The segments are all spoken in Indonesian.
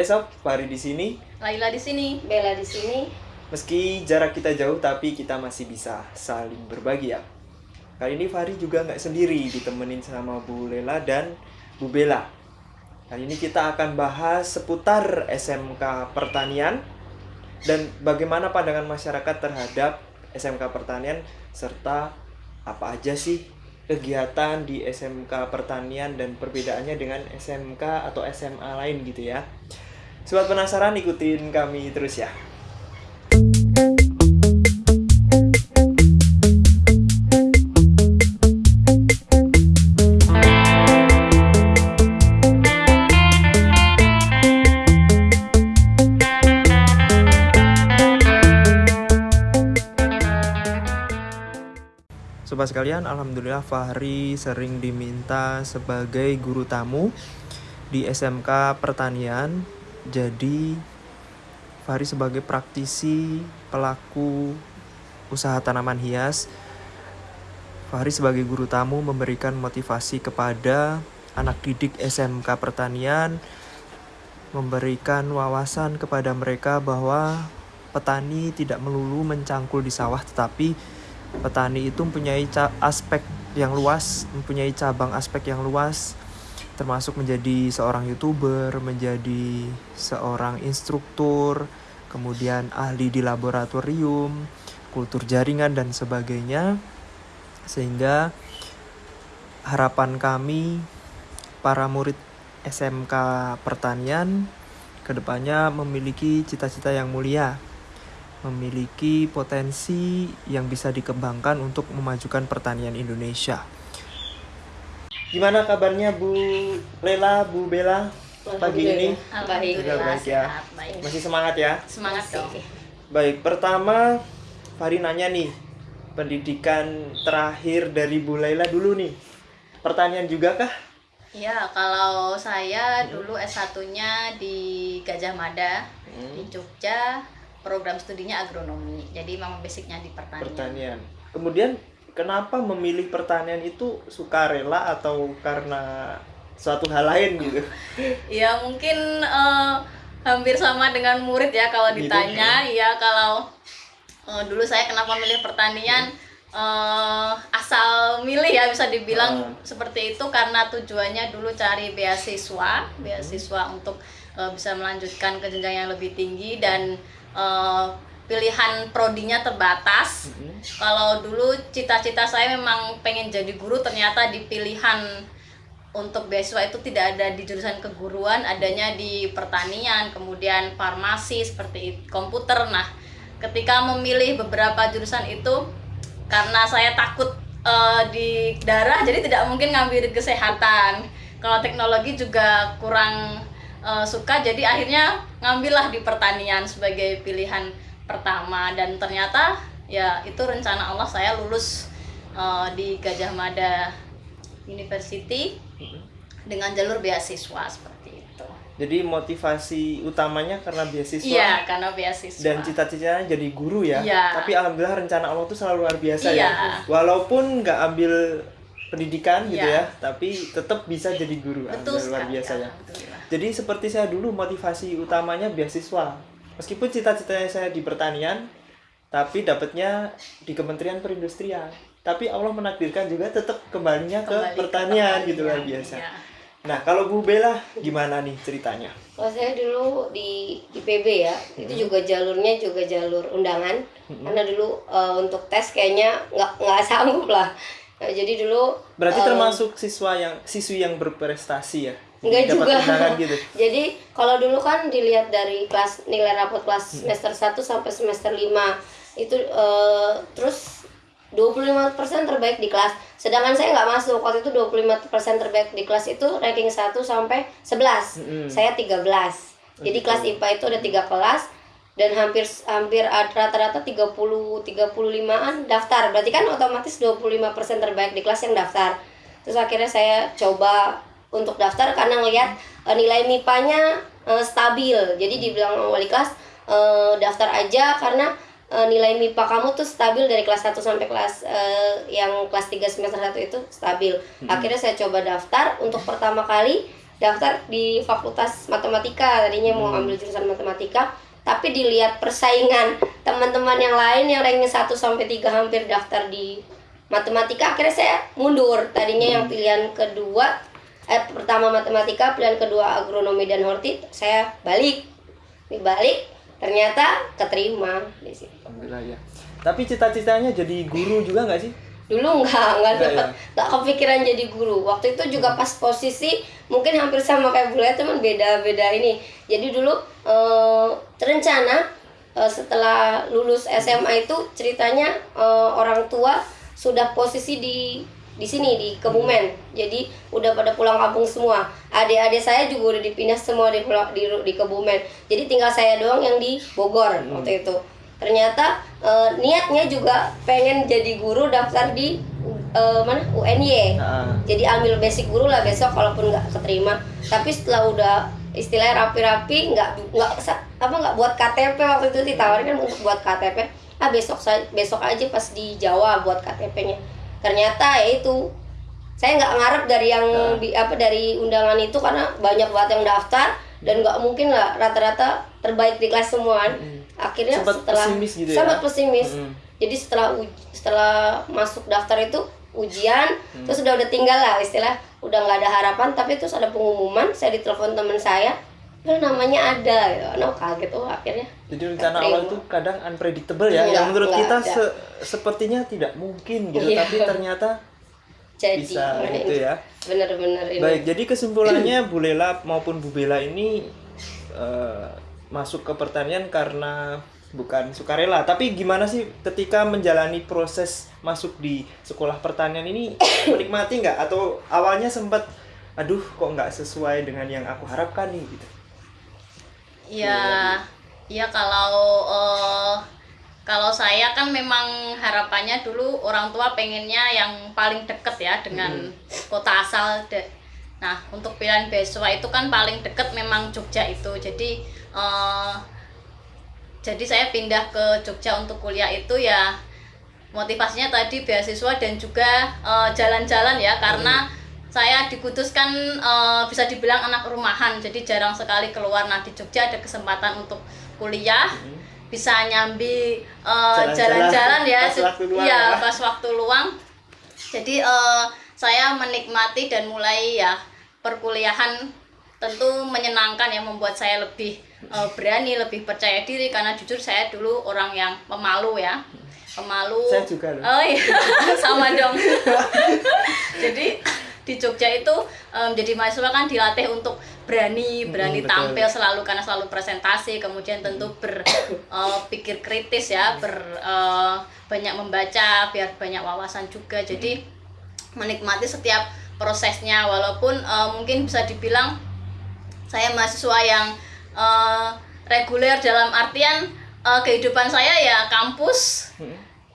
Sob, Fahri di sini. Laila di sini. Bella di sini. Meski jarak kita jauh, tapi kita masih bisa saling berbagi ya. Kali ini Fahri juga nggak sendiri, ditemenin sama Bu Lela dan Bu Bella. Kali ini kita akan bahas seputar SMK Pertanian dan bagaimana pandangan masyarakat terhadap SMK Pertanian serta apa aja sih kegiatan di SMK Pertanian dan perbedaannya dengan SMK atau SMA lain gitu ya. Sobat penasaran ikutin kami terus ya. Sekalian, Alhamdulillah Fahri sering diminta sebagai guru tamu di SMK Pertanian. Jadi Fahri sebagai praktisi pelaku usaha tanaman hias. Fahri sebagai guru tamu memberikan motivasi kepada anak didik SMK Pertanian memberikan wawasan kepada mereka bahwa petani tidak melulu mencangkul di sawah tetapi petani itu mempunyai aspek yang luas, mempunyai cabang aspek yang luas, termasuk menjadi seorang youtuber, menjadi seorang instruktur, kemudian ahli di laboratorium, kultur jaringan dan sebagainya, sehingga harapan kami para murid SMK Pertanian ke depannya memiliki cita-cita yang mulia memiliki potensi yang bisa dikembangkan untuk memajukan pertanian Indonesia. Gimana kabarnya Bu Lela, Bu Bella pagi ini? Alhamdulillah baik ya. sehat, baik. Masih semangat ya? Semangat dong. Baik, pertama Fahri nanya nih, pendidikan terakhir dari Bu Lela dulu nih. Pertanian juga kah? Ya, kalau saya dulu S1-nya di Gajah Mada Hmm. di Jogja, program studinya agronomi. Jadi memang basicnya di pertanian. Pertanian. Kemudian kenapa memilih pertanian itu sukarela atau karena suatu hal lain gitu? Ya mungkin eh, hampir sama dengan murid ya kalau Gitu, ditanya. Ya kalau eh, dulu saya kenapa milih pertanian eh, asal milih ya bisa dibilang Ah. seperti itu karena tujuannya dulu cari beasiswa, beasiswa untuk eh, bisa melanjutkan ke jenjang yang lebih tinggi dan eh, pilihan prodinya terbatas. Mm-mm. Kalau dulu cita-cita saya memang pengen jadi guru, ternyata di pilihan untuk beasiswa itu tidak ada di jurusan keguruan, adanya di pertanian, kemudian farmasi seperti komputer. Nah, ketika memilih beberapa jurusan itu karena saya takut eh, di darah, jadi tidak mungkin ngambil kesehatan. Kalau teknologi juga kurang eh, suka, jadi akhirnya ngambillah di pertanian sebagai pilihan pertama dan ternyata ya itu rencana Allah saya lulus eh, di Gajah Mada University dengan jalur beasiswa seperti itu. Jadi motivasi utamanya karena beasiswa Iya, karena beasiswa. dan cita-citanya jadi guru ya. Iya. Tapi alhamdulillah rencana Allah tuh selalu luar biasa Iya. ya. Walaupun nggak ambil pendidikan gitu Iya. ya, tapi tetap bisa jadi guru. Betul Alhamdulillah, luar biasa ya. Jadi seperti saya dulu motivasi utamanya beasiswa. Meskipun cita-citanya saya di pertanian, tapi dapatnya di Kementerian Perindustrian. Tapi Allah menakdirkan juga tetap kembalinya ke Kembali ke pertanian gitu luar biasa. iya. Nah, kalau Bu Bella gimana nih ceritanya? Kalau saya dulu di IPB ya, itu juga jalurnya juga jalur undangan. Karena dulu eh, untuk tes kayaknya nggak nggak sanggup lah. Nah, jadi dulu Berarti eh, termasuk siswa yang siswi yang berprestasi ya? Enggak juga. gitu. Jadi kalau dulu kan dilihat dari kelas nilai rapot kelas semester 1 sampai semester 5 itu eh, terus 25% terbaik di kelas. Sedangkan saya nggak masuk. Waktu itu 25% terbaik di kelas itu ranking 1 sampai 11. Mm-mm. Saya 13. Jadi gitu. kelas IPA itu ada tiga kelas dan hampir hampir rata-rata 30 35-an daftar. Berarti kan otomatis 25% terbaik di kelas yang daftar. Terus akhirnya saya coba untuk daftar karena ngelihat eh, nilai MIPA-nya eh, stabil. Jadi dibilang wali kelas eh, daftar aja karena eh, nilai MIPA kamu tuh stabil dari kelas 1 sampai kelas eh, yang kelas 3 semester 1 itu stabil. Akhirnya saya coba daftar untuk pertama kali daftar di fakultas matematika tadinya mau ambil jurusan matematika tapi dilihat persaingan teman-teman yang lain yang ranknya 1 sampai 3 hampir daftar di matematika akhirnya saya mundur tadinya yang pilihan kedua eh pertama matematika pilihan kedua agronomi dan horti saya balik dibalik ternyata keterima di situ Alhamdulillah ya. Tapi cita-citanya jadi guru juga nggak sih? Dulu nggak nggak Nggak dapat ya? nggak kepikiran jadi guru. Waktu itu juga pas posisi mungkin hampir sama kayak bule cuman beda beda ini. Jadi dulu eh, terencana eh, setelah lulus SMA itu ceritanya eh, orang tua sudah posisi di di sini di Kebumen. Jadi udah pada pulang kampung semua. Adik-adik saya juga udah dipindah semua di di, di Kebumen. Jadi tinggal saya doang yang di Bogor waktu itu ternyata eh, niatnya juga pengen jadi guru daftar di eh, mana? UNY Nah, jadi ambil basic guru lah besok kalaupun nggak keterima. Tapi setelah udah istilahnya rapi-rapi nggak nggak apa nggak buat KTP waktu itu ditawarin kan untuk buat KTP ah besok besok aja pas di Jawa buat KTP-nya ternyata ya itu saya nggak ngarep dari yang Nah. apa dari undangan itu karena banyak banget yang daftar dan nggak mungkin lah rata-rata terbaik di kelas semua kan. Akhirnya Sempat setelah pesimis gitu ya? sempat pesimis Mm. jadi setelah setelah masuk daftar itu ujian terus udah udah tinggal lah istilah udah nggak ada harapan tapi terus ada pengumuman saya ditelepon teman saya "Lah, namanya ada gitu nah kaget oh akhirnya Jadi rencana awal tuh kadang unpredictable ya, Iya, yang menurut kita se- sepertinya tidak mungkin gitu, Iya. tapi ternyata jadi bisa nah, gitu ya. bener-bener ini Baik, jadi kesimpulannya Bu Lela maupun Bu Bella ini eh, masuk ke pertanian karena bukan sukarela, tapi gimana sih ketika menjalani proses masuk di sekolah pertanian ini menikmati nggak atau awalnya sempat aduh kok nggak sesuai dengan yang aku harapkan nih gitu. Ya, ya kalau eh, kalau saya kan memang harapannya dulu orang tua pengennya yang paling deket ya dengan kota asal. de- Nah, untuk pilihan beasiswa itu kan paling deket memang Jogja itu. Jadi eh, jadi saya pindah ke Jogja untuk kuliah itu ya motivasinya tadi beasiswa dan juga eh, jalan-jalan ya karena saya di Kudus kan eh, bisa dibilang anak rumahan jadi jarang sekali keluar. Nah di Jogja ada kesempatan untuk kuliah bisa nyambi Jalan-jalan jalan-jalan ya pas waktu luang Iya, ya. pas waktu luang. Jadi eh, saya menikmati dan mulai ya perkuliahan tentu menyenangkan ya membuat saya lebih eh, berani lebih percaya diri karena jujur saya dulu orang yang pemalu ya. Pemalu. Saya juga loh. oh iya. Sama dong. Jadi di Jogja itu em, jadi mahasiswa kan dilatih untuk berani berani Mm, betul. tampil selalu karena selalu presentasi kemudian tentu berpikir kritis ya ber eh, banyak membaca biar banyak wawasan juga. Jadi menikmati setiap prosesnya. Walaupun eh, mungkin bisa dibilang saya mahasiswa yang eh, reguler dalam artian eh, kehidupan saya ya kampus.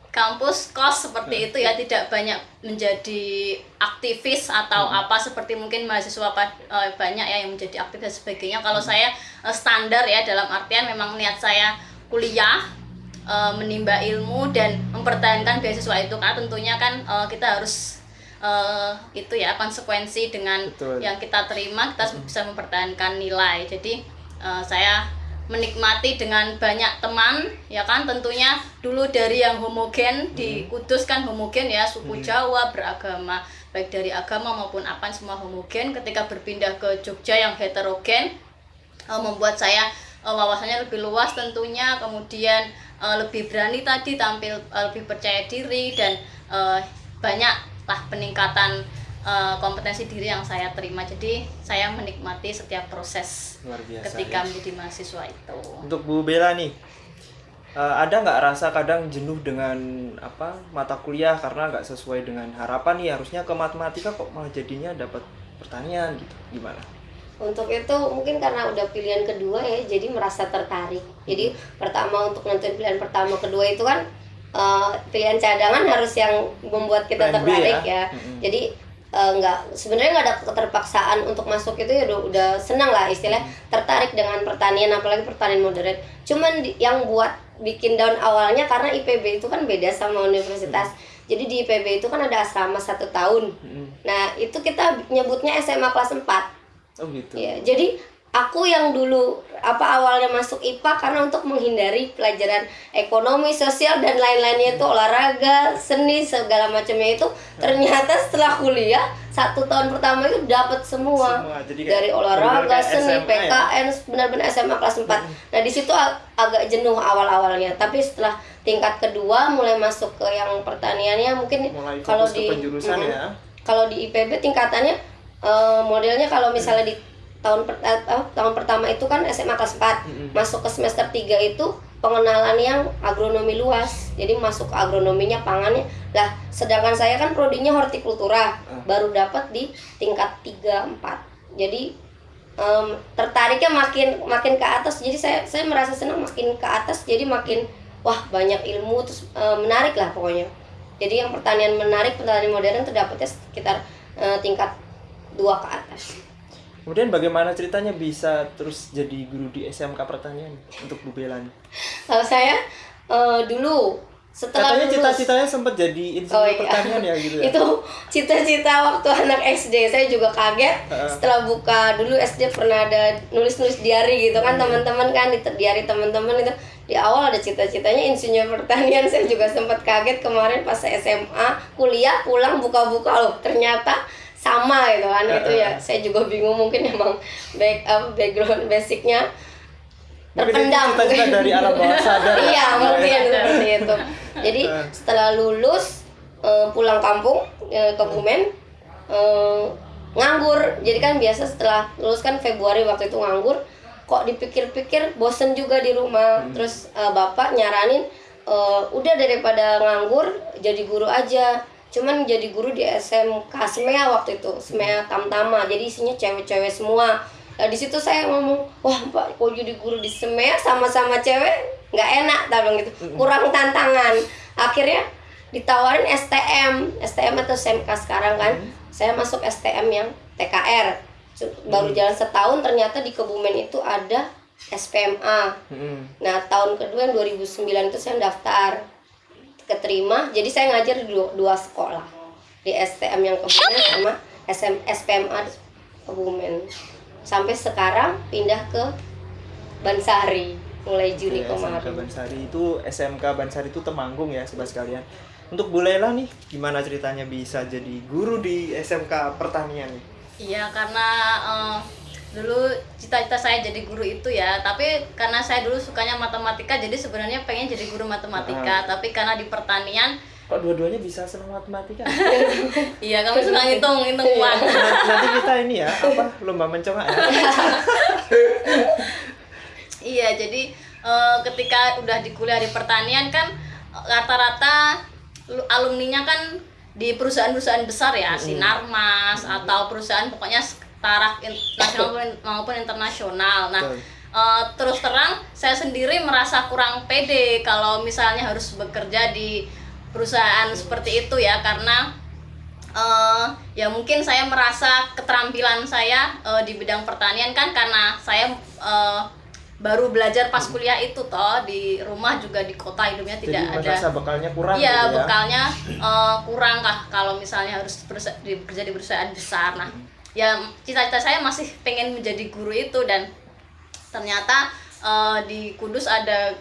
Kampus kos seperti itu ya tidak banyak menjadi aktivis atau apa seperti mungkin mahasiswa eh, banyak ya yang menjadi aktivis dan sebagainya. Kalau saya eh, standar ya dalam artian memang niat saya kuliah menimba ilmu dan mempertahankan beasiswa itu karena tentunya kan kita harus itu ya konsekuensi dengan Betul. yang kita terima kita bisa mempertahankan nilai. Jadi eh, saya menikmati dengan banyak teman ya kan? Tentunya dulu dari yang homogen di Kudus kan homogen ya suku Jawa beragama baik dari agama maupun apa semua homogen. Ketika berpindah ke Jogja yang heterogen eh, membuat saya eh, wawasannya lebih luas tentunya. Kemudian eh, lebih berani tadi tampil eh, lebih percaya diri dan eh, banyak lah peningkatan eh, kompetensi diri yang saya terima jadi saya menikmati setiap proses Luar biasa. ketika ya. menjadi mahasiswa itu Untuk Bu Bella nih, eh, ada nggak rasa kadang jenuh dengan apa mata kuliah karena nggak sesuai dengan harapan nih harusnya ke matematika kok malah jadinya dapat pertanian gitu gimana? untuk itu mungkin karena udah pilihan kedua ya jadi merasa tertarik jadi pertama untuk nentuin pilihan pertama kedua itu kan eh, pilihan cadangan harus yang membuat kita Plan tertarik ya. ya, Mm-mm. jadi eh, nggak sebenarnya nggak ada keterpaksaan untuk masuk itu ya udah, udah senang lah istilah tertarik dengan pertanian apalagi pertanian modern cuman di- yang buat bikin down awalnya karena IPB itu kan beda sama universitas jadi di IPB itu kan ada asrama satu tahun. Nah, itu kita nyebutnya SMA kelas 4. Oh gitu. Ya, jadi aku yang dulu apa awalnya masuk IPA karena untuk menghindari pelajaran ekonomi, sosial dan lain-lainnya itu olahraga, seni segala macamnya itu ternyata setelah kuliah satu tahun pertama itu dapat semua, Semua, jadi kayak dari olahraga, seni, SMA ya? PKN, benar-benar SMA kelas 4 Nah di situ ag- agak jenuh awal-awalnya, tapi setelah tingkat kedua mulai masuk ke yang pertaniannya mungkin Mulai kalau di Mm-mm. ya. kalau di IPB tingkatannya eh, modelnya kalau misalnya di tahun per- eh, tahun pertama itu kan SMA kelas 4 Mm-mm. masuk ke semester 3 itu pengenalan yang agronomi luas. Jadi masuk agronominya pangannya. Lah sedangkan saya kan prodinya hortikultura. Ah. baru dapat di tingkat 3 4 jadi em, tertariknya makin makin ke atas. Jadi saya saya merasa senang makin ke atas. Jadi makin wah banyak ilmu. Terus eh, menarik lah pokoknya. Jadi yang pertanian menarik pertanian modern itu dapatnya sekitar eh, tingkat dua ke atas Kemudian bagaimana ceritanya bisa terus jadi guru di SMK Pertanian untuk Bu Bella nih? kalau saya eh, dulu setelah Katanya cita-citanya sempat jadi insinyur Oh, iya. pertanian ya gitu ya. itu cita-cita waktu anak SD saya juga kaget Heeh. setelah buka dulu SD pernah ada nulis-nulis diary gitu kan Hmm. teman-teman kan di diary teman-teman itu di awal ada cita-citanya insinyur pertanian saya juga sempat kaget kemarin pas saya SMA kuliah pulang buka-buka loh ternyata sama gitu kan itu ya. Saya juga bingung mungkin emang back up background basicnya terpendam. cita-cita dari alam bawah sadar. ya? iya mungkin Sadar. seperti itu. Jadi setelah lulus eh, pulang kampung ke Bumen eh, nganggur. Jadi kan biasa setelah lulus kan Februari waktu itu nganggur kok dipikir-pikir bosen juga di rumah. Terus eh, bapak nyaranin eh, udah daripada nganggur jadi guru aja cuman jadi guru di SMK SMEA waktu itu SMEA Tamtama. Jadi isinya cewek-cewek semua. Nah, di situ saya ngomong, wah Pak, kok jadi guru di SMEA sama-sama cewek? Nggak enak, bilang gitu, kurang tantangan. Akhirnya ditawarin STM, STM atau SMK sekarang kan, saya masuk STM yang TKR. Baru jalan setahun ternyata di Kebumen itu ada SPMA. Mm-mm. Nah tahun kedua yang 2009 itu saya daftar keterima, jadi saya ngajar di dua, dua sekolah di STM yang Kebumen sama SM, SPMA Kebumen. Sampai sekarang pindah ke Bansari mulai Juni Oke, SMK kemarin. Bansari itu SMK Bansari itu Temanggung ya sobat sekalian. Untuk Bu Lela nih gimana ceritanya bisa jadi guru di SMK Pertanian nih? Iya karena eh, dulu cita-cita saya jadi guru itu ya tapi karena saya dulu sukanya matematika jadi sebenarnya pengen jadi guru matematika. Tapi karena di pertanian Kok dua-duanya bisa senang matematika? iya kamu suka ngitung ngitung uang. Nanti kita ini ya apa lomba mencongak ya. iya jadi eh, ketika udah di kuliah di pertanian kan rata-rata lu- alumninya kan di perusahaan-perusahaan besar ya Sinarmas atau perusahaan pokoknya taraf in- nasional maupun- maupun internasional nah. Eh, terus terang saya sendiri merasa kurang pede kalau misalnya harus bekerja di perusahaan seperti itu ya karena eh, ya mungkin saya merasa keterampilan saya eh, di bidang pertanian kan karena saya eh, baru belajar pas kuliah itu toh di rumah juga di kota hidupnya Jadi tidak ada merasa bekalnya kurang Iya, gitu ya. bekalnya eh, kurang kah kalau misalnya harus bekerja di perusahaan besar. Nah, ya cita-cita saya masih pengen menjadi guru itu dan ternyata eh, di Kudus ada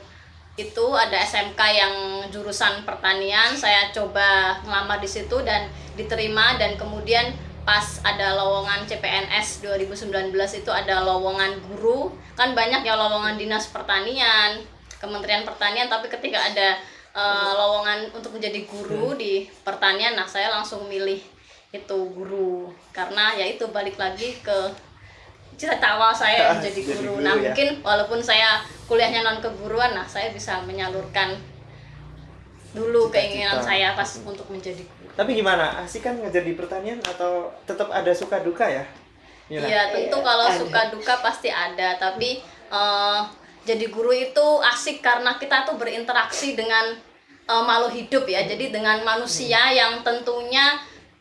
itu ada SMK yang jurusan pertanian. Saya coba ngelamar di situ dan diterima dan kemudian pas ada lowongan CPNS 2019 itu ada lowongan guru kan banyak ya lowongan dinas pertanian Kementerian Pertanian tapi ketika ada eh, lowongan untuk menjadi guru di pertanian nah saya langsung milih itu guru karena ya itu balik lagi ke cita awal saya Ah, menjadi jadi guru. guru Nah, ya. mungkin walaupun saya kuliahnya non keguruan, nah saya bisa menyalurkan dulu Cita-cita. keinginan saya pas untuk menjadi guru. Tapi gimana? Asik kan ngajar di pertanian atau tetap ada suka duka ya? Iya, tentu Iya, kalau ada. suka duka pasti ada, tapi eh, jadi guru itu asik karena kita tuh berinteraksi dengan eh, makhluk hidup ya. Jadi dengan manusia yang tentunya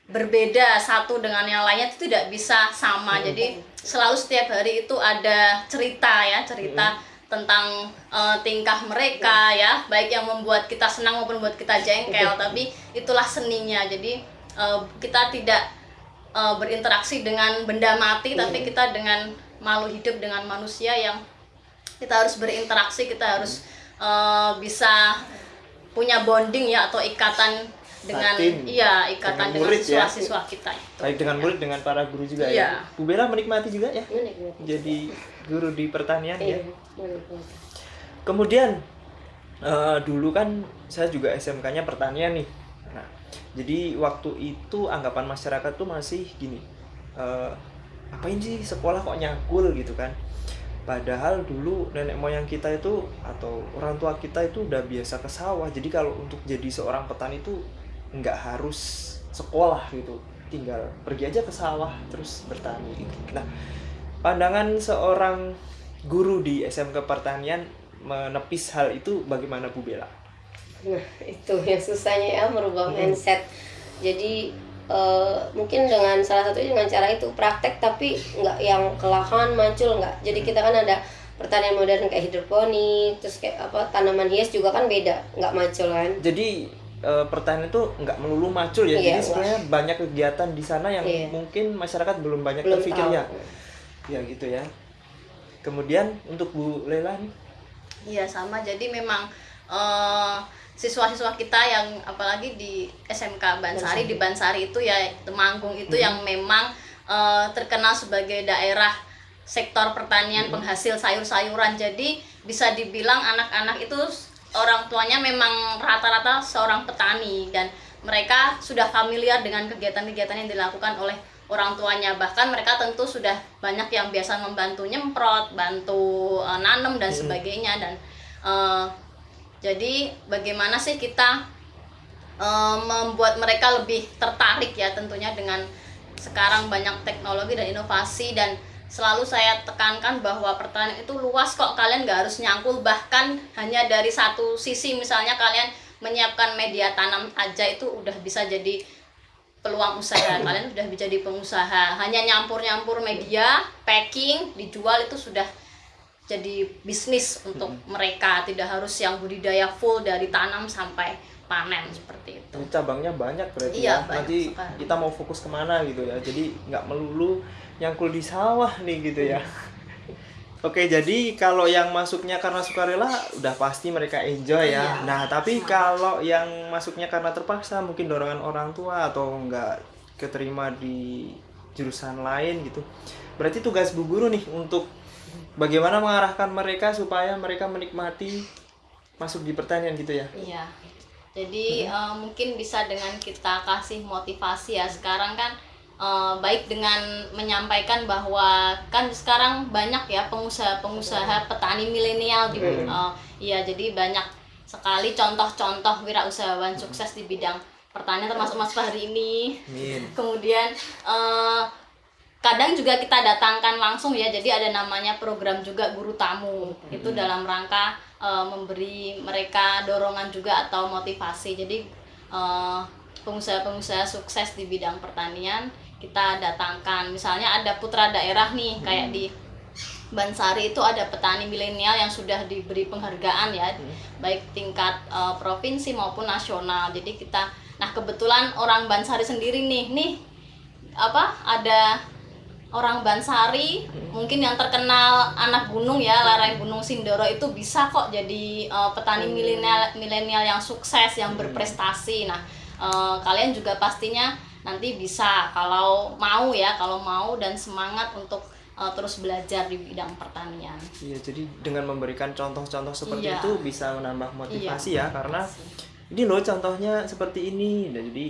berbeda satu dengan yang lainnya itu tidak bisa sama. Jadi selalu setiap hari itu ada cerita ya, cerita tentang eh, tingkah mereka ya, baik yang membuat kita senang maupun membuat kita jengkel, tapi itulah seninya. Jadi eh, kita tidak eh, berinteraksi dengan benda mati tapi kita dengan malu hidup dengan manusia yang kita harus berinteraksi kita harus eh, bisa punya bonding ya atau ikatan dengan Batin. iya ikatan Dengan dengan murid ya. siswa-siswa kita itu. baik dengan murid dengan para guru juga Iya. ya Bu Bella menikmati juga ya Menikmati. jadi guru di pertanian ya Iya, menikmati. kemudian eh, dulu kan saya juga SMK-nya pertanian nih nah jadi waktu itu anggapan masyarakat tuh masih gini eh, apain sih sekolah kok nyakul gitu kan padahal dulu nenek moyang kita itu atau orang tua kita itu udah biasa ke sawah jadi kalau untuk jadi seorang petani itu nggak harus sekolah gitu tinggal pergi aja ke sawah terus bertani gitu. nah pandangan seorang guru di SMK pertanian menepis hal itu bagaimana Bu Bella? Nah, itu yang susahnya ya merubah mindset. Jadi eh, mungkin dengan salah satu dengan cara itu praktek tapi nggak yang kelahan mancul nggak. Jadi kita kan ada pertanian modern kayak hidroponik, terus kayak apa tanaman hias juga kan beda, nggak macul kan. Jadi eh, pertanian itu nggak melulu macul ya, Iya, jadi sebenarnya banyak kegiatan di sana yang Iya. mungkin masyarakat belum banyak Belum terpikir tahu. ya, ya gitu ya. Kemudian untuk Bu Lela nih, Iya sama. Jadi memang eh, siswa-siswa kita yang apalagi di SMK Bansari di Bansari itu ya Temanggung itu yang memang eh, terkenal sebagai daerah sektor pertanian penghasil sayur-sayuran. Jadi bisa dibilang anak-anak itu orang tuanya memang rata-rata seorang petani dan mereka sudah familiar dengan kegiatan-kegiatan yang dilakukan oleh orang tuanya. Bahkan mereka tentu sudah banyak yang biasa membantu nyemprot bantu eh, nanem dan sebagainya. Dan eh, jadi bagaimana sih kita eh, membuat mereka lebih tertarik ya tentunya dengan sekarang banyak teknologi dan inovasi dan selalu saya tekankan bahwa pertanian itu luas kok. Kalian nggak harus nyangkul. Bahkan hanya dari satu sisi misalnya kalian menyiapkan media tanam aja itu udah bisa jadi peluang usaha. Kalian sudah bisa jadi pengusaha. Hanya nyampur nyampur media packing dijual itu sudah jadi bisnis untuk mereka. Tidak harus yang budidaya full dari tanam sampai panen seperti itu. Cabangnya banyak berarti Iya, ya. banyak Nanti sekali. kita mau fokus ke mana gitu ya. Jadi nggak melulu nyangkul di sawah nih gitu ya. Oke, jadi kalau yang masuknya karena sukarela udah pasti mereka enjoy ya. Iya, nah, tapi kalau yang masuknya karena terpaksa mungkin dorongan orang tua atau nggak keterima di jurusan lain gitu. Berarti tugas Bu Guru nih untuk bagaimana mengarahkan mereka supaya mereka menikmati masuk di pertanian gitu ya. Iya. Jadi eh, mungkin bisa dengan kita kasih motivasi ya. Sekarang kan eh, baik dengan menyampaikan bahwa kan sekarang banyak ya pengusaha-pengusaha petani. milenial di eh, iya jadi banyak sekali contoh-contoh wirausahawan sukses di bidang pertanian termasuk Mas Fahri ini. Amin. Kemudian eh, kadang juga kita datangkan langsung ya jadi ada namanya program juga guru tamu. Itu dalam rangka eh, memberi mereka dorongan juga atau motivasi. Jadi pengusaha-pengusaha sukses di bidang pertanian kita datangkan. Misalnya ada putra daerah nih kayak di Bansari itu ada petani milenial yang sudah diberi penghargaan ya baik tingkat eh, provinsi maupun nasional. Jadi kita nah kebetulan orang Bansari sendiri nih nih apa ada orang Bansari mungkin yang terkenal anak gunung ya lereng Gunung Sindoro itu bisa kok jadi eh, petani milenial milenial yang sukses yang berprestasi. Nah eh, kalian juga pastinya nanti bisa kalau mau ya kalau mau dan semangat untuk eh, terus belajar di bidang pertanian Iya, jadi dengan memberikan contoh-contoh seperti Iya. itu bisa menambah motivasi ya karena ini loh contohnya seperti ini. Nah, jadi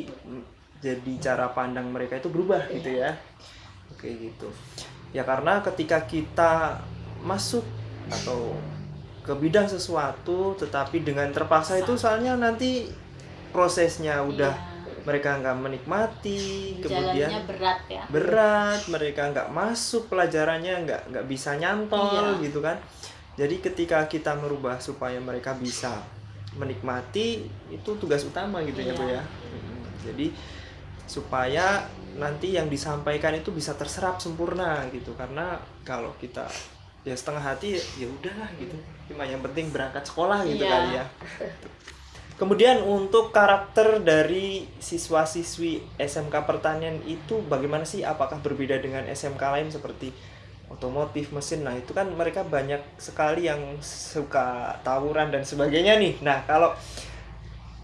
jadi cara pandang mereka itu berubah gitu ya. Oke gitu. Ya karena ketika kita masuk atau ke bidang sesuatu tetapi dengan terpaksa itu soalnya nanti prosesnya udah Iya. Mereka nggak menikmati kemudian jalannya berat ya. berat mereka nggak masuk pelajarannya nggak nggak bisa nyantol Iya. gitu kan. Jadi ketika kita merubah supaya mereka bisa menikmati itu tugas utama gitu ya Iya. bu ya jadi supaya nanti yang disampaikan itu bisa terserap sempurna gitu. Karena kalau kita ya setengah hati ya udahlah gitu. Cuma yang penting berangkat sekolah gitu Iya. kali ya kemudian untuk karakter dari siswa-siswi SMK pertanian itu bagaimana sih? Apakah berbeda dengan SMK lain seperti otomotif mesin? Nah itu kan mereka banyak sekali yang suka tawuran dan sebagainya nih. Nah kalau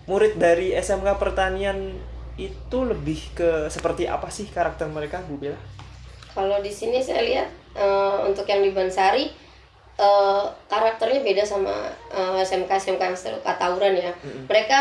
murid dari SMK pertanian itu lebih ke seperti apa sih karakter mereka Bu Bella? Kalau di sini saya lihat eh, untuk yang di Bansari eh, karakternya beda sama eh, SMK SMK yang suka tawuran ya. Mereka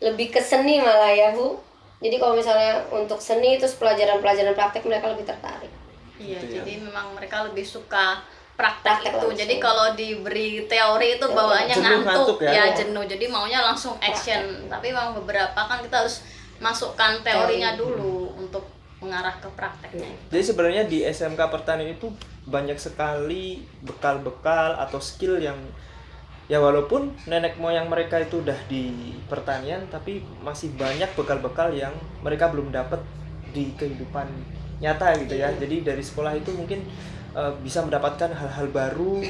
lebih ke seni malah ya Bu. Jadi kalau misalnya untuk seni itu pelajaran-pelajaran praktek mereka lebih tertarik. Iya, Gitu ya. jadi memang mereka lebih suka praktek, Praktek itu. langsung. Jadi kalau diberi teori itu bawaannya Jenuh ngantuk, ngantuk ya. ya, Iya. jenuh. Jadi maunya langsung action. Tapi memang beberapa kan kita harus masukkan teorinya dulu mengarah ke prakteknya. Jadi sebenarnya di SMK pertanian itu banyak sekali bekal-bekal atau skill yang ya walaupun nenek moyang mereka itu udah di pertanian tapi masih banyak bekal-bekal yang mereka belum dapat di kehidupan nyata gitu ya. Jadi dari sekolah itu mungkin eh, bisa mendapatkan hal-hal baru.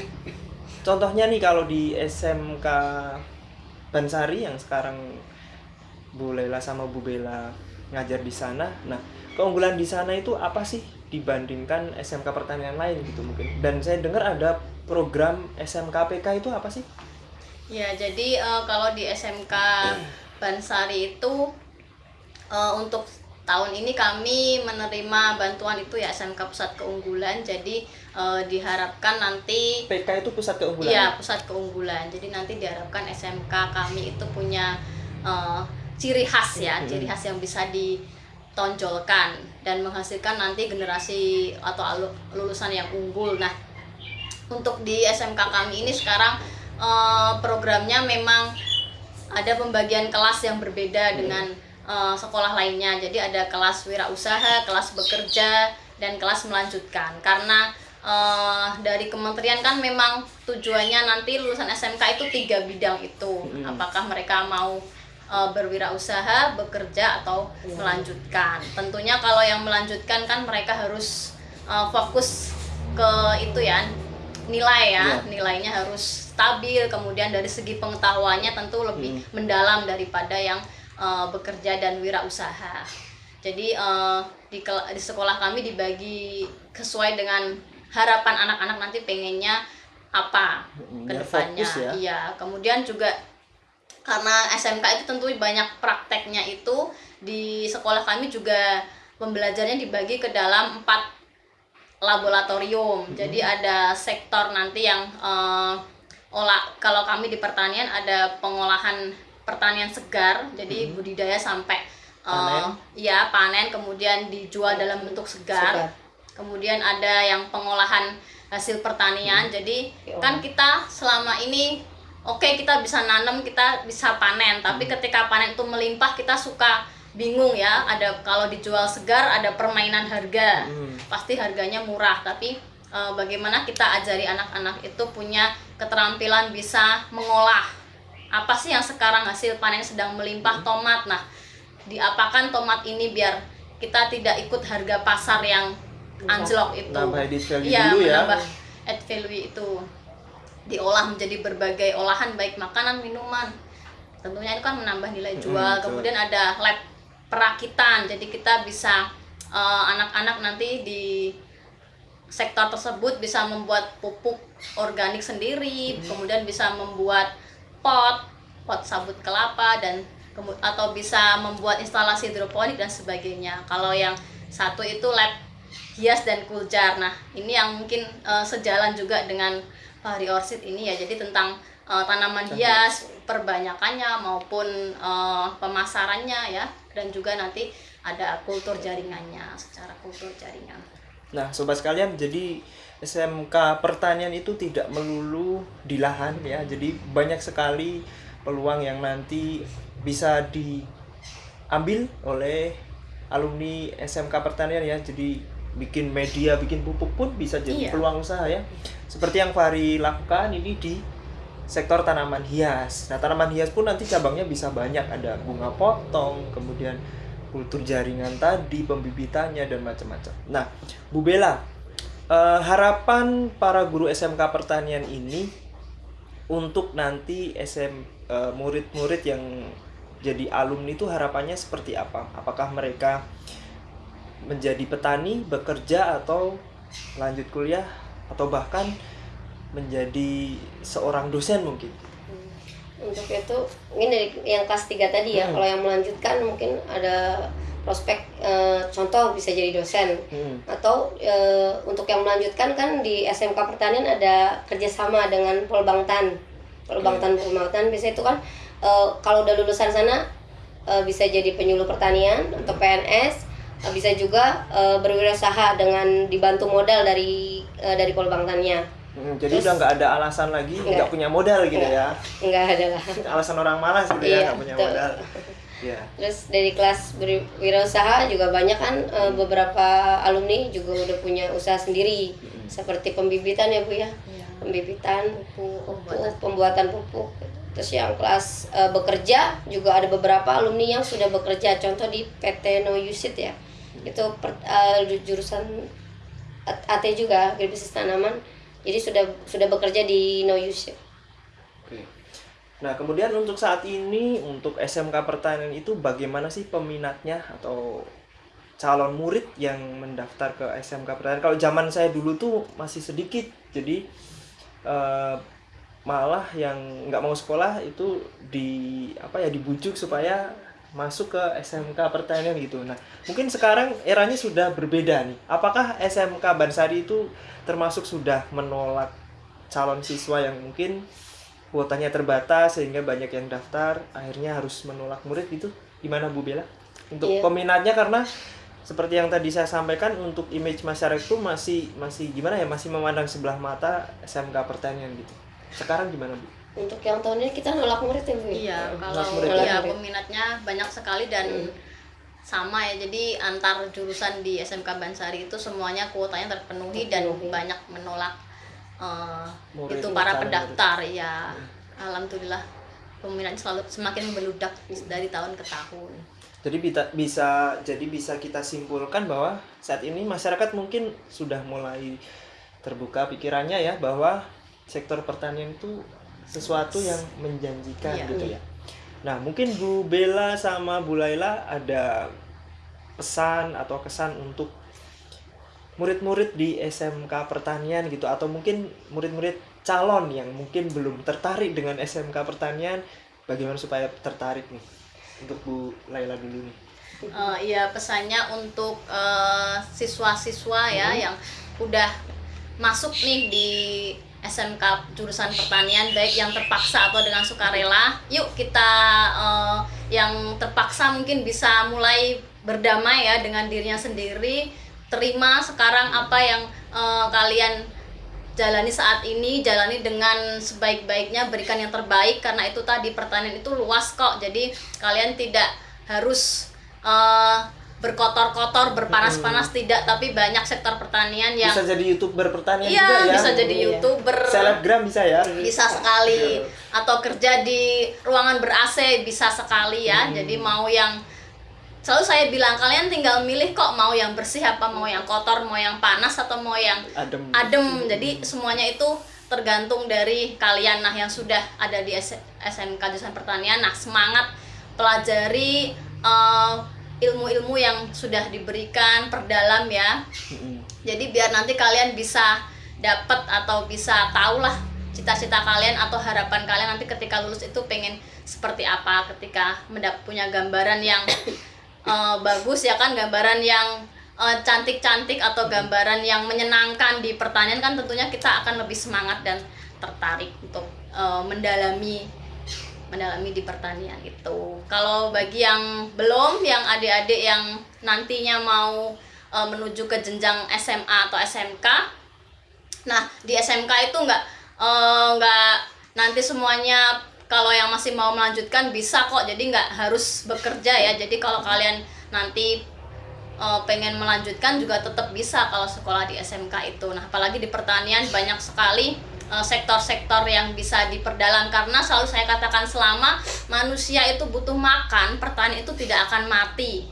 Contohnya nih kalau di SMK Bansari yang sekarang Bu Lela sama Bu Bella ngajar di sana. Nah, keunggulan di sana itu apa sih dibandingkan SMK pertanian lain gitu mungkin? Dan saya dengar ada program SMK PK itu apa sih? Ya, jadi eh, kalau di SMK Bansari itu eh, untuk tahun ini kami menerima bantuan itu ya SMK Pusat Keunggulan. Jadi eh, diharapkan nanti PK itu pusat keunggulan. Iya, pusat keunggulan. Jadi nanti diharapkan SMK kami itu punya eh, ciri khas ya, ciri khas yang bisa ditonjolkan dan menghasilkan nanti generasi atau lulusan yang unggul. Nah, untuk di SMK kami ini sekarang eh, programnya memang ada pembagian kelas yang berbeda dengan eh, sekolah lainnya. Jadi ada kelas wirausaha, kelas bekerja, dan kelas melanjutkan. Karena eh, dari kementerian kan memang tujuannya nanti lulusan SMK itu tiga bidang itu. Apakah mereka mau eh, berwirausaha, bekerja, atau melanjutkan. Tentunya kalau yang melanjutkan kan mereka harus eh, fokus ke itu ya nilai ya. Iya. nilainya harus stabil. Kemudian dari segi pengetahuannya tentu lebih mendalam daripada yang eh, bekerja dan wirausaha. Jadi eh, di di sekolah kami dibagi sesuai dengan harapan anak-anak nanti pengennya apa Mm, ke depannya. ya. iya. Kemudian juga karena SMK itu tentu banyak prakteknya itu di sekolah kami juga pembelajarannya dibagi ke dalam empat laboratorium. Jadi ada sektor nanti yang eh, olah kalau kami di pertanian ada pengolahan pertanian segar. Jadi budidaya sampai eh, Panen. ya panen kemudian dijual dalam bentuk segar. Segar. Kemudian ada yang pengolahan hasil pertanian. Jadi kan kita selama ini oke kita bisa nanam, kita bisa panen, tapi ketika panen itu melimpah kita suka bingung ya. Ada kalau dijual segar ada permainan harga. Hmm. Pasti harganya murah, tapi eh, bagaimana kita ajari anak-anak itu punya keterampilan bisa mengolah apa sih yang sekarang hasil panen sedang melimpah tomat. Nah, diapakan tomat ini biar kita tidak ikut harga pasar yang anjlok itu. Nambah added value Iya, dulu ya. menambah add value itu diolah menjadi berbagai olahan baik makanan minuman. Tentunya itu kan menambah nilai jual. betul. kemudian ada lab perakitan. Jadi kita bisa eh, anak-anak nanti di sektor tersebut bisa membuat pupuk organik sendiri kemudian bisa membuat pot pot sabut kelapa dan atau bisa membuat instalasi hidroponik dan sebagainya. Kalau yang satu itu lab hias dan kuljar. Nah ini yang mungkin eh, sejalan juga dengan Fahri Orsid ini ya jadi tentang eh, tanaman hias perbanyakannya maupun eh, pemasarannya ya dan juga nanti ada kultur jaringannya secara kultur jaringan Nah, sobat sekalian, jadi SMK pertanian itu tidak melulu di lahan ya. Jadi banyak sekali peluang yang nanti bisa diambil oleh alumni SMK pertanian ya. Jadi bikin media, bikin pupuk pun bisa jadi Iya. peluang usaha ya. Seperti yang Fahri lakukan ini di sektor tanaman hias. Nah, tanaman hias pun nanti cabangnya bisa banyak. Ada bunga potong, kemudian kultur jaringan tadi, pembibitannya dan macam-macam. Nah, Bu Bella, eh, harapan para guru SMK pertanian ini untuk nanti SM eh, murid-murid yang jadi alumni itu harapannya seperti apa? Apakah mereka menjadi petani, bekerja atau lanjut kuliah atau bahkan menjadi seorang dosen mungkin? untuk itu mungkin dari yang kelas 3 tadi ya Hmm. kalau yang melanjutkan mungkin ada prospek eh, contoh bisa jadi dosen Hmm. atau eh, untuk yang melanjutkan kan di SMK Pertanian ada kerjasama dengan Polbangtan Polbangtan Polbangtan biasanya itu kan eh, kalau udah lulusan sana eh, bisa jadi penyuluh pertanian atau PNS eh, bisa juga eh, berwirausaha dengan dibantu modal dari eh, dari Polbangtannya Hmm, jadi Terus- udah nggak ada alasan lagi Nggak. nggak punya modal gitu ya enggak ada lah alasan orang malas gitu Iya, ya nggak punya betul. modal ya Terus dari kelas berwirausaha juga banyak kan eh, beberapa alumni juga udah punya usaha sendiri seperti pembibitan ya Bu ya. Iya. Pembibitan pupuk, Pembuatan. pembuatan pupuk. Terus yang kelas eh, bekerja juga ada beberapa alumni yang sudah bekerja. Contoh di PT No Yusit ya. Itu per- eh, jurusan AT juga, agribisnis tanaman. Jadi sudah sudah bekerja di No Yusit. Oke. Nah, kemudian untuk saat ini untuk SMK Pertanian itu bagaimana sih peminatnya atau calon murid yang mendaftar ke SMK Pertanian? Kalau zaman saya dulu tuh masih sedikit, jadi eh, malah yang nggak mau sekolah itu di apa ya dibujuk supaya masuk ke SMK Pertanian gitu. Nah, mungkin sekarang eranya sudah berbeda nih. Apakah SMK Bansari itu termasuk sudah menolak calon siswa yang mungkin kuotanya terbatas sehingga banyak yang daftar akhirnya harus menolak murid itu gimana Bu Bella untuk Iya. peminatnya karena seperti yang tadi saya sampaikan untuk image masyarakat itu masih masih gimana ya masih memandang sebelah mata SMK pertanian gitu sekarang gimana Bu? Untuk yang tahun ini kita nolak murid ya Bu? ya? Iya, kalau iya ya? peminatnya banyak sekali dan sama ya. Jadi antar jurusan di SMK Bansari itu semuanya kuotanya terpenuhi dan Terpenuhi. banyak menolak Murid itu para pendaftar ya. Alhamdulillah peminatnya selalu semakin meludak dari tahun ke tahun. Jadi bisa bisa jadi bisa kita simpulkan bahwa saat ini masyarakat mungkin sudah mulai terbuka pikirannya ya bahwa sektor pertanian itu sesuatu yang menjanjikan Iya. gitu ya. Nah, mungkin Bu Bella sama Bu Laila ada pesan atau kesan untuk murid-murid di SMK Pertanian gitu atau mungkin murid-murid calon yang mungkin belum tertarik dengan SMK Pertanian bagaimana supaya tertarik nih untuk Bu Laila dulu nih. Eh, iya pesannya untuk eh, siswa-siswa ya yang udah masuk nih di SMK jurusan pertanian baik yang terpaksa atau dengan sukarela. Yuk kita eh, yang terpaksa mungkin bisa mulai berdamai ya dengan dirinya sendiri. Terima sekarang apa yang eh, kalian jalani saat ini jalani dengan sebaik-baiknya berikan yang terbaik karena itu tadi pertanian itu luas kok. Jadi kalian tidak harus eh, berkotor-kotor berpanas-panas tidak tapi banyak sektor pertanian yang Bisa jadi youtuber pertanian iya juga ya. bisa jadi Iya. youtuber Selebgram bisa ya. bisa sekali atau kerja di ruangan ber AC bisa sekali ya Hmm. jadi mau yang selalu saya bilang kalian tinggal milih kok mau yang bersih apa mau yang kotor mau yang panas atau mau yang Adem. adem jadi semuanya itu tergantung dari kalian nah yang sudah ada di SMK jurusan pertanian nah semangat pelajari eh, ilmu-ilmu yang sudah diberikan perdalam ya. Jadi biar nanti kalian bisa dapat atau bisa tahu lah cita-cita kalian atau harapan kalian nanti ketika lulus itu pengen seperti apa ketika mendap punya gambaran yang eh, bagus ya kan gambaran yang eh, cantik-cantik atau gambaran yang menyenangkan di pertanian kan tentunya kita akan lebih semangat dan tertarik untuk eh, mendalami mendalami di pertanian itu. Kalau bagi yang belum, yang adik-adik yang nantinya mau e, menuju ke jenjang SMA atau SMK, nah di SMK itu nggak e, nggak nanti semuanya kalau yang masih mau melanjutkan bisa kok, jadi nggak harus bekerja ya. Jadi kalau kalian nanti e, pengen melanjutkan juga tetap bisa kalau sekolah di SMK itu. Nah apalagi di pertanian banyak sekali sektor-sektor yang bisa diperdalam. Karena selalu saya katakan selama manusia itu butuh makan pertanian itu tidak akan mati.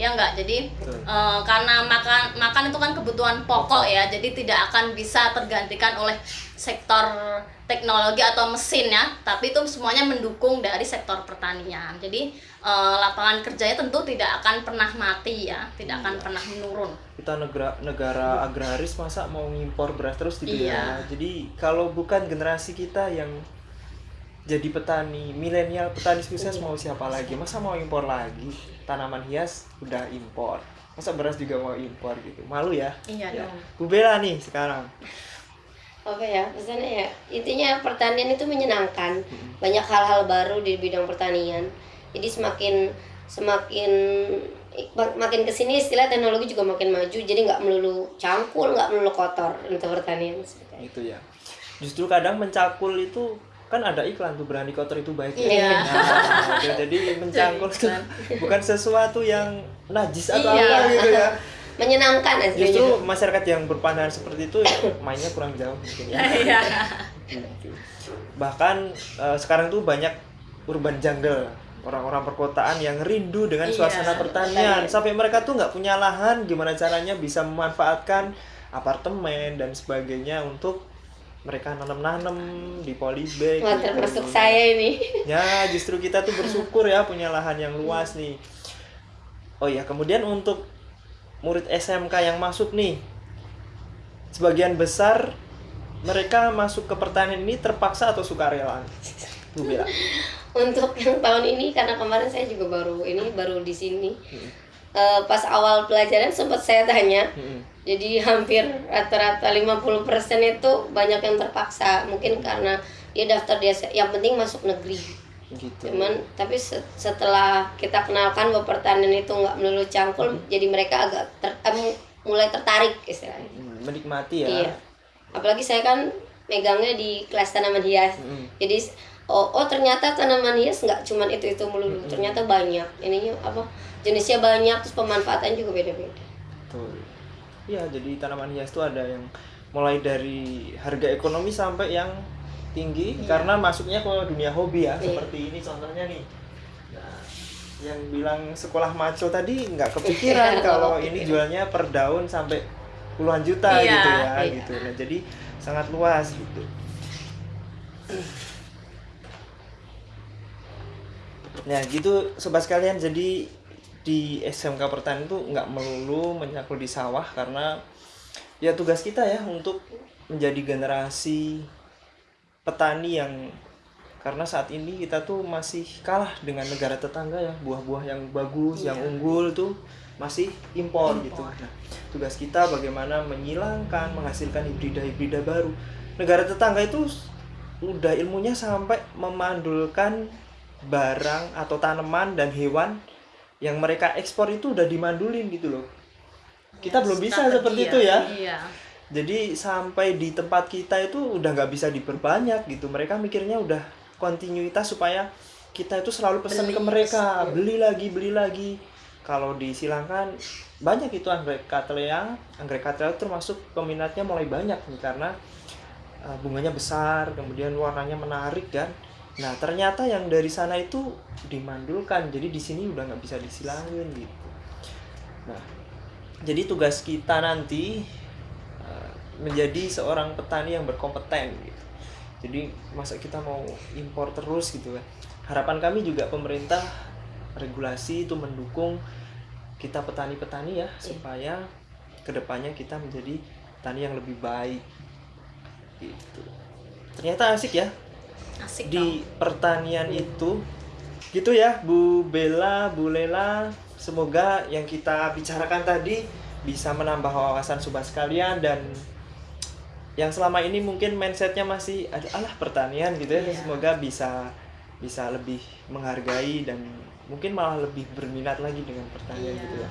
Ya enggak jadi eh, karena makan makan itu kan kebutuhan pokok ya. Jadi tidak akan bisa tergantikan oleh sektor teknologi atau mesin ya, tapi itu semuanya mendukung dari sektor pertanian. Jadi eh, lapangan kerjanya tentu tidak akan pernah mati ya, tidak akan pernah menurun. kita negara negara agraris masa mau ngimpor beras terus gitu ya Iya. jadi kalau bukan generasi kita yang jadi petani milenial petani sukses mau siapa lagi masa mau impor lagi tanaman hias udah impor masa beras juga mau impor gitu malu ya Iya ya. dong. Bu Bella nih sekarang apa ya pesannya ya. Intinya pertanian itu menyenangkan. Banyak hal-hal baru di bidang pertanian. Jadi semakin semakin mak- makin ke sini istilah teknologi juga makin maju. Jadi nggak melulu cangkul nggak melulu kotor. Untuk pertanian seperti itu. itu ya. Justru kadang mencakul itu kan ada iklan tuh berani kotor itu baik ya. Iya. Nah, jadi mencangkul itu bukan sesuatu yang najis atau Iya. apa gitu ya menyenangkan aslinya justru masyarakat yang berpandangan seperti itu ya, mainnya kurang jauh mungkin ya Iya. Gitu. bahkan eh, sekarang tuh banyak urban jungle orang-orang perkotaan yang rindu dengan Iya, suasana pertanian sampai mereka tuh nggak punya lahan gimana caranya bisa memanfaatkan apartemen dan sebagainya untuk mereka nanam-nanam di polybag Wah, gitu. termasuk saya ini ya justru kita tuh bersyukur ya punya lahan yang luas nih oh ya kemudian untuk murid SMK yang masuk nih. Sebagian besar mereka masuk ke pertanian ini terpaksa atau sukarela Bu Bella. Untuk yang tahun ini karena kemarin saya juga baru ini baru di sini. Hmm. Eh, pas awal pelajaran sempat saya tanya. Mm-mm. jadi hampir rata-rata 50% itu banyak yang terpaksa. Mungkin karena dia daftar dia yang penting masuk negeri gitu. Cuman tapi se- setelah kita kenalkan bahwa pertanian itu nggak melulu cangkul jadi mereka agak ter- eh, mu- mulai tertarik istilahnya. Hmm, menikmati ya. Iya. Apalagi saya kan megangnya di kelas tanaman hias. Mm-mm. jadi oh, oh ternyata tanaman hias nggak cuman itu itu melulu ternyata banyak. Ininya apa jenisnya banyak terus pemanfaatan juga beda-beda. Betul. Iya, jadi tanaman hias itu ada yang mulai dari harga ekonomi sampai yang tinggi karena masuknya ke dunia hobi ya, Iya. seperti ini contohnya nih. Nah, yang bilang sekolah maco tadi nggak kepikiran Iya, kalau ini jualnya per daun sampai puluhan juta Iya, gitu ya, iya. gitu. Nah, jadi sangat luas gitu. Nah gitu sobat sekalian jadi di SMK Pertanian itu nggak melulu menyakul di sawah karena ya tugas kita ya untuk menjadi generasi petani yang karena saat ini kita tuh masih kalah dengan negara tetangga ya buah-buah yang bagus yang unggul tuh masih impor, gitu. Nah, tugas kita bagaimana menyilangkan menghasilkan hibrida-hibrida baru. Negara tetangga itu udah ilmunya sampai memandulkan barang atau tanaman dan hewan yang mereka ekspor itu udah dimandulin gitu loh. Kita belum bisa seperti itu ya. Iya. Jadi sampai di tempat kita itu udah nggak bisa diperbanyak gitu. Mereka mikirnya udah kontinuitas supaya kita itu selalu pesan Beli, ke mereka, beli lagi, beli lagi. Kalau disilangkan banyak itu anggrek cattleya, anggrek cattleya termasuk peminatnya mulai banyak nih karena uh, bunganya besar, kemudian warnanya menarik kan. Nah ternyata yang dari sana itu dimandulkan, jadi di sini udah nggak bisa disilangin gitu. Nah jadi tugas kita nanti menjadi seorang petani yang berkompeten gitu. Jadi masa kita mau impor terus gitu kan. Harapan kami juga pemerintah regulasi itu mendukung kita petani-petani ya supaya ke depannya kita menjadi petani yang lebih baik gitu. Ternyata asik ya Asik dong. di pertanian itu gitu ya Bu Bella, Bu Lela semoga yang kita bicarakan tadi bisa menambah wawasan sobat sekalian dan yang selama ini mungkin mindsetnya masih ada alah pertanian gitu ya Iya. semoga bisa bisa lebih menghargai dan mungkin malah lebih berminat lagi dengan pertanian Iya. gitu ya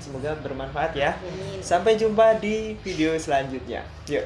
semoga bermanfaat ya Amin. sampai jumpa di video selanjutnya yuk